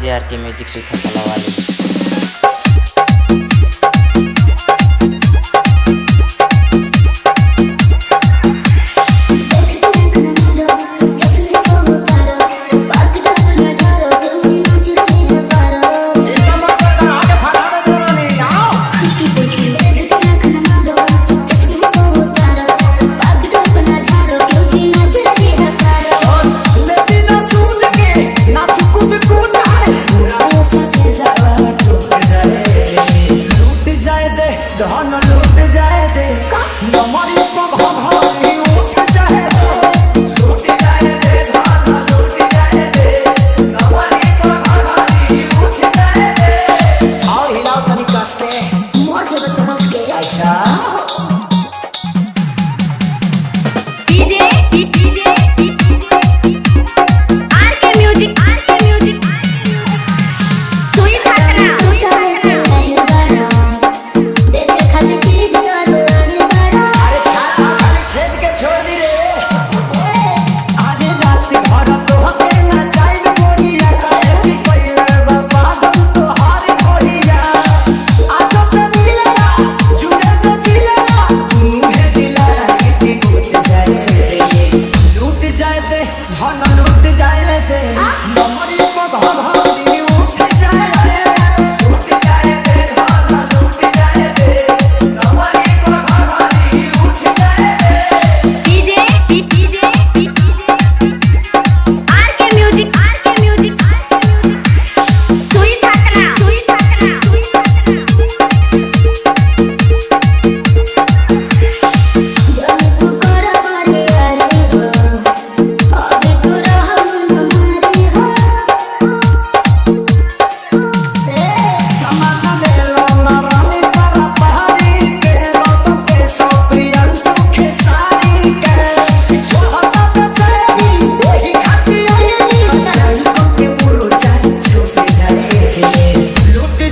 DJ R K music सुथा कला वाले लूट जाए दे हमारी पघारी उठ जाए। दे दे धन लूट जाए थे हमारी पधारी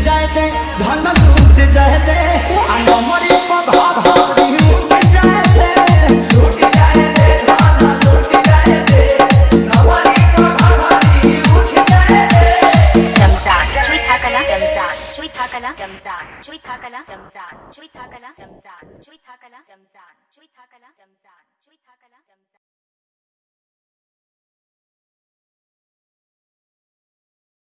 जाते धन लूट जाते अनमरी पधा भारी लूट जाते लूट जाते धन लूट जाते नमरी पधा भारी लूट जाते रमजा चुई थाकला रमजा चुई थाकला